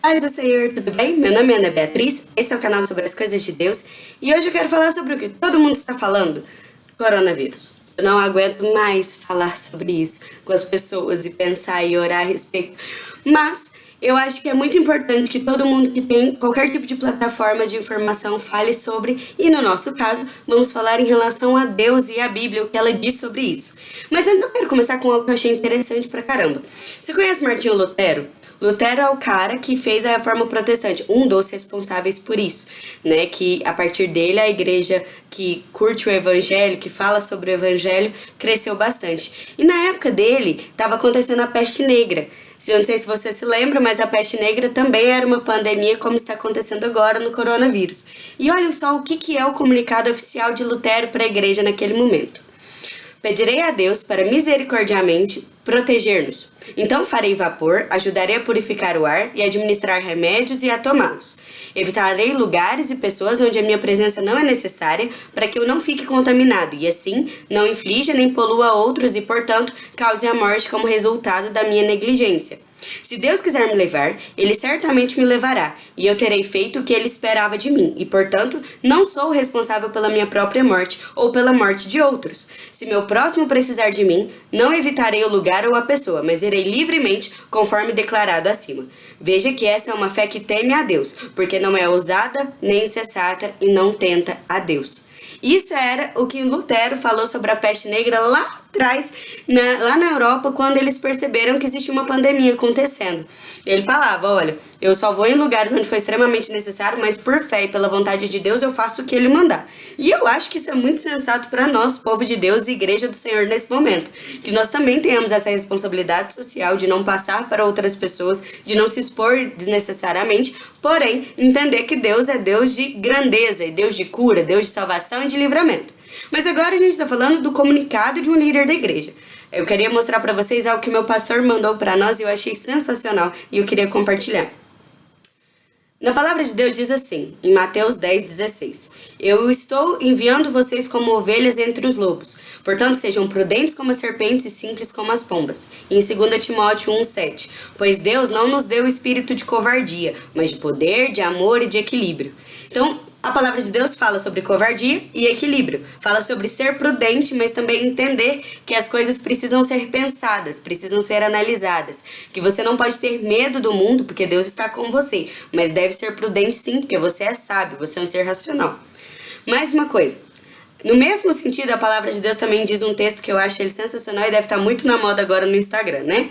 Paz do Senhor, tudo bem? Meu nome é Ana Beatriz, esse é o canal sobre as coisas de Deus e hoje eu quero falar sobre o que todo mundo está falando, coronavírus. Eu não aguento mais falar sobre isso com as pessoas e pensar e orar a respeito, mas eu acho que é muito importante que todo mundo que tem qualquer tipo de plataforma de informação fale sobre, e no nosso caso, vamos falar em relação a Deus e a Bíblia, o que ela diz sobre isso. Mas antes eu quero começar com algo que eu achei interessante pra caramba. Você conhece Martinho Lutero? Lutero é o cara que fez a reforma protestante, um dos responsáveis por isso, né? Que a partir dele a igreja que curte o evangelho, que fala sobre o evangelho, cresceu bastante. E na época dele estava acontecendo a peste negra. Eu não sei se você se lembra, mas a peste negra também era uma pandemia como está acontecendo agora no coronavírus. E olha só o que, que é o comunicado oficial de Lutero para a igreja naquele momento. Pedirei a Deus para misericordiamente proteger-nos. Então farei vapor, ajudarei a purificar o ar e administrar remédios e a tomá-los. Evitarei lugares e pessoas onde a minha presença não é necessária para que eu não fique contaminado e assim não inflija nem polua outros e, portanto, cause a morte como resultado da minha negligência. Se Deus quiser me levar, Ele certamente me levará, e eu terei feito o que Ele esperava de mim, e portanto não sou responsável pela minha própria morte ou pela morte de outros. Se meu próximo precisar de mim, não evitarei o lugar ou a pessoa, mas irei livremente, conforme declarado acima. Veja que essa é uma fé que teme a Deus, porque não é ousada nem insensata e não tenta a Deus. Isso era o que Lutero falou sobre a peste negra lá atrás, na, lá na Europa, quando eles perceberam que existia uma pandemia acontecendo. Ele falava, olha, eu só vou em lugares onde foi extremamente necessário, mas por fé e pela vontade de Deus eu faço o que ele mandar. E eu acho que isso é muito sensato para nós, povo de Deus e igreja do Senhor nesse momento. Que nós também tenhamos essa responsabilidade social de não passar para outras pessoas, de não se expor desnecessariamente, porém entender que Deus é Deus de grandeza, e Deus de cura, Deus de salvação e de livramento. Mas agora a gente está falando do comunicado de um líder da igreja. Eu queria mostrar para vocês algo que meu pastor mandou para nós e eu achei sensacional e eu queria compartilhar. Na palavra de Deus diz assim, em Mateus 10, 16: Eu estou enviando vocês como ovelhas entre os lobos. Portanto, sejam prudentes como as serpentes e simples como as pombas. E em 2 Timóteo 1, 7: Pois Deus não nos deu espírito de covardia, mas de poder, de amor e de equilíbrio. Então, a palavra de Deus fala sobre covardia e equilíbrio. Fala sobre ser prudente, mas também entender que as coisas precisam ser pensadas, precisam ser analisadas. Que você não pode ter medo do mundo, porque Deus está com você. Mas deve ser prudente sim, porque você é sábio, você é um ser racional. Mais uma coisa. No mesmo sentido, a palavra de Deus também diz um texto que eu acho ele sensacional e deve estar muito na moda agora no Instagram, né?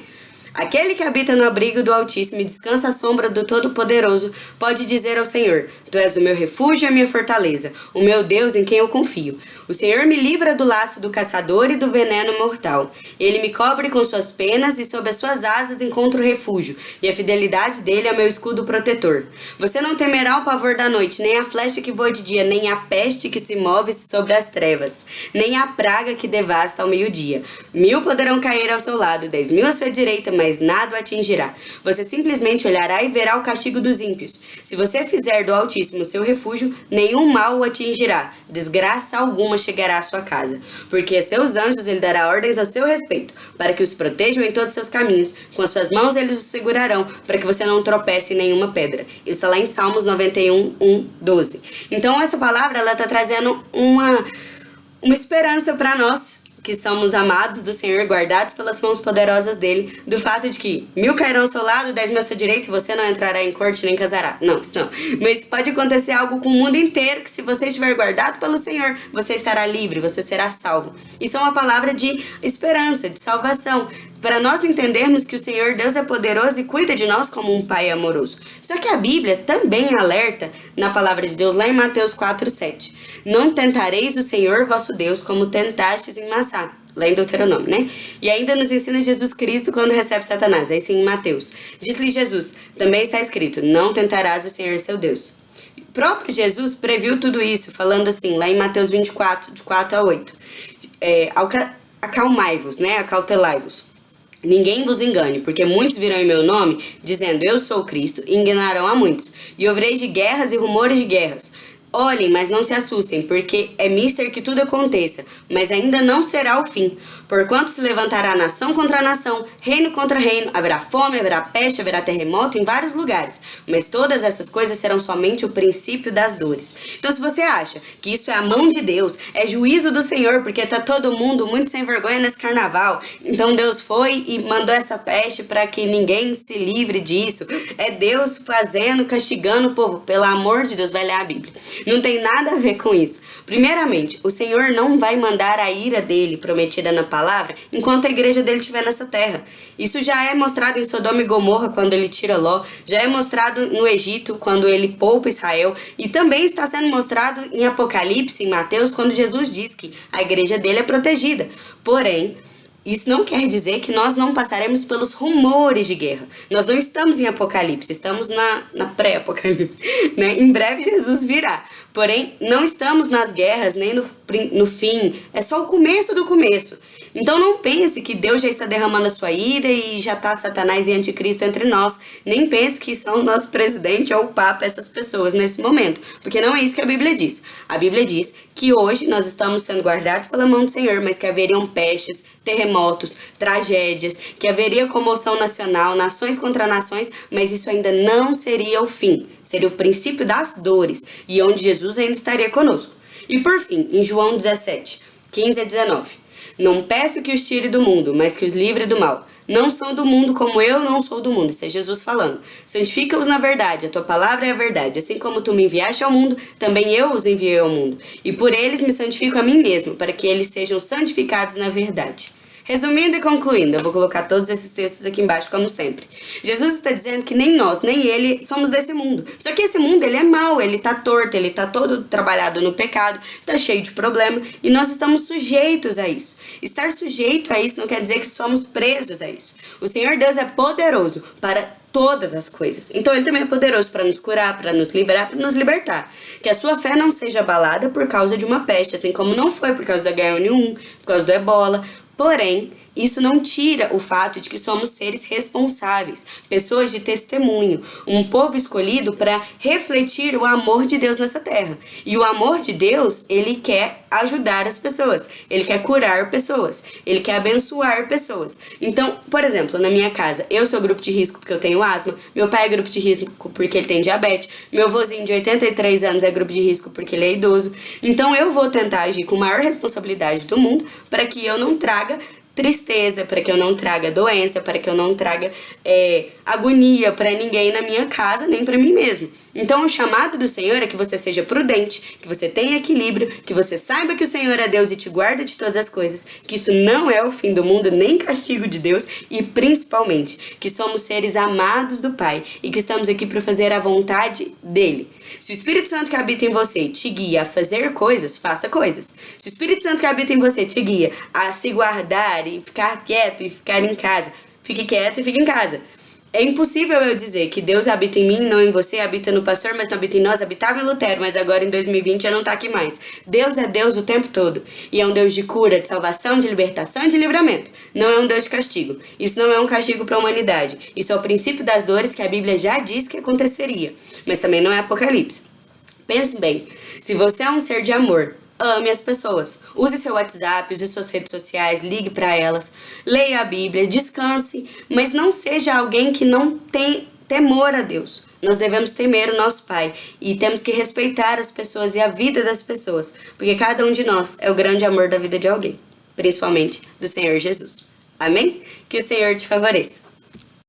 Aquele que habita no abrigo do Altíssimo e descansa à sombra do Todo-Poderoso pode dizer ao Senhor: Tu és o meu refúgio e a minha fortaleza, o meu Deus em quem eu confio. O Senhor me livra do laço do caçador e do veneno mortal. Ele me cobre com suas penas e sob as suas asas encontro refúgio, e a fidelidade dele é meu escudo protetor. Você não temerá o pavor da noite, nem a flecha que voa de dia, nem a peste que se move sobre as trevas, nem a praga que devasta ao meio-dia. Mil poderão cair ao seu lado, dez mil à sua direita, mas nada o atingirá. Você simplesmente olhará e verá o castigo dos ímpios. Se você fizer do Altíssimo seu refúgio, nenhum mal o atingirá, desgraça alguma chegará à sua casa. Porque a seus anjos ele dará ordens a seu respeito, para que os protejam em todos os seus caminhos. Com as suas mãos eles os segurarão, para que você não tropece em nenhuma pedra. Isso está lá em Salmos 91, 1, 12. Então essa palavra, ela está trazendo uma, uma esperança para nós, que somos amados do Senhor, guardados pelas mãos poderosas dele, do fato de que mil cairão ao seu lado, dez mil ao seu direito, e você não entrará em corte nem casará. Não, isso não. Mas pode acontecer algo com o mundo inteiro, que se você estiver guardado pelo Senhor, você estará livre, você será salvo. Isso é uma palavra de esperança, de salvação, para nós entendermos que o Senhor Deus é poderoso e cuida de nós como um pai amoroso. Só que a Bíblia também alerta na palavra de Deus lá em Mateus 4:7. Não tentareis o Senhor vosso Deus como tentastes em Massá. Lá em Deuteronômio, né? E ainda nos ensina Jesus Cristo quando recebe Satanás. Aí sim em Mateus. Diz-lhe Jesus, também está escrito, não tentarás o Senhor seu Deus. O próprio Jesus previu tudo isso, falando assim, lá em Mateus 24, de 4 a 8. É, acalmai-vos, né? Acautelai-vos. Ninguém vos engane, porque muitos virão em meu nome, dizendo, eu sou Cristo, e enganarão a muitos. E ouvireis de guerras e rumores de guerras. Olhem, mas não se assustem, porque é mister que tudo aconteça, mas ainda não será o fim. Porquanto se levantará nação contra nação, reino contra reino, haverá fome, haverá peste, haverá terremoto em vários lugares. Mas todas essas coisas serão somente o princípio das dores. Então, se você acha que isso é a mão de Deus, é juízo do Senhor, porque tá todo mundo muito sem vergonha nesse carnaval, então Deus foi e mandou essa peste para que ninguém se livre disso. É Deus fazendo, castigando o povo. Pelo amor de Deus, vai ler a Bíblia. Não tem nada a ver com isso. Primeiramente, o Senhor não vai mandar a ira dele prometida na palavra enquanto a igreja dele estiver nessa terra. Isso já é mostrado em Sodoma e Gomorra quando ele tira Ló, já é mostrado no Egito quando ele poupa Israel e também está sendo mostrado em Apocalipse, em Mateus, quando Jesus diz que a igreja dele é protegida. Porém, isso não quer dizer que nós não passaremos pelos rumores de guerra. Nós não estamos em Apocalipse, estamos na, na pré-Apocalipse. Né? Em breve Jesus virá. Porém, não estamos nas guerras, nem no, no fim. É só o começo do começo. Então não pense que Deus já está derramando a sua ira e já está Satanás e anticristo entre nós. Nem pense que são o nosso presidente ou o Papa essas pessoas nesse momento. Porque não é isso que a Bíblia diz. A Bíblia diz que hoje nós estamos sendo guardados pela mão do Senhor, mas que haveriam pestes, terremotos, tragédias, que haveria comoção nacional, nações contra nações, mas isso ainda não seria o fim. Seria o princípio das dores e onde Jesus ainda estaria conosco. E por fim, em João 17, 15 a 19. Não peço que os tire do mundo, mas que os livre do mal. Não são do mundo como eu não sou do mundo. Isso é Jesus falando. Santifica-os na verdade, a tua palavra é a verdade. Assim como tu me enviaste ao mundo, também eu os enviei ao mundo. E por eles me santifico a mim mesmo, para que eles sejam santificados na verdade. Resumindo e concluindo, eu vou colocar todos esses textos aqui embaixo, como sempre. Jesus está dizendo que nem nós, nem ele somos desse mundo. Só que esse mundo, ele é mau, ele tá torto, ele tá todo trabalhado no pecado, tá cheio de problema, e nós estamos sujeitos a isso. Estar sujeito a isso não quer dizer que somos presos a isso. O Senhor Deus é poderoso para todas as coisas. Então ele também é poderoso para nos curar, para nos liberar, para nos libertar. Que a sua fé não seja abalada por causa de uma peste, assim como não foi por causa da H1N1, por causa do ebola, Porém, isso não tira o fato de que somos seres responsáveis, pessoas de testemunho, um povo escolhido para refletir o amor de Deus nessa terra. E o amor de Deus, ele quer ajudar as pessoas, ele quer curar pessoas, ele quer abençoar pessoas. Então, por exemplo, na minha casa, eu sou grupo de risco porque eu tenho asma, meu pai é grupo de risco porque ele tem diabetes, meu vozinho de 83 anos é grupo de risco porque ele é idoso. Então, eu vou tentar agir com a maior responsabilidade do mundo para que eu não traga traga tristeza, para que eu não traga doença, para que eu não traga é, agonia para ninguém na minha casa, nem para mim mesmo. Então, o chamado do Senhor é que você seja prudente, que você tenha equilíbrio, que você saiba que o Senhor é Deus e te guarda de todas as coisas, que isso não é o fim do mundo, nem castigo de Deus, e principalmente que somos seres amados do Pai e que estamos aqui para fazer a vontade dele. Se o Espírito Santo que habita em você te guia a fazer coisas, faça coisas. Se o Espírito Santo que habita em você te guia a se guardar e ficar quieto e ficar em casa, fique quieto e fique em casa. É impossível eu dizer que Deus habita em mim, não em você, habita no pastor, mas não habita em nós, habitava em Lutero, mas agora em 2020 já não tá aqui mais. Deus é Deus o tempo todo. E é um Deus de cura, de salvação, de libertação e de livramento. Não é um Deus de castigo. Isso não é um castigo para a humanidade. Isso é o princípio das dores que a Bíblia já diz que aconteceria. Mas também não é Apocalipse. Pense bem, se você é um ser de amor, ame as pessoas. Use seu WhatsApp, use suas redes sociais, ligue para elas, leia a Bíblia, descanse, mas não seja alguém que não tem temor a Deus. Nós devemos temer o nosso Pai e temos que respeitar as pessoas e a vida das pessoas, porque cada um de nós é o grande amor da vida de alguém, principalmente do Senhor Jesus. Amém? Que o Senhor te favoreça.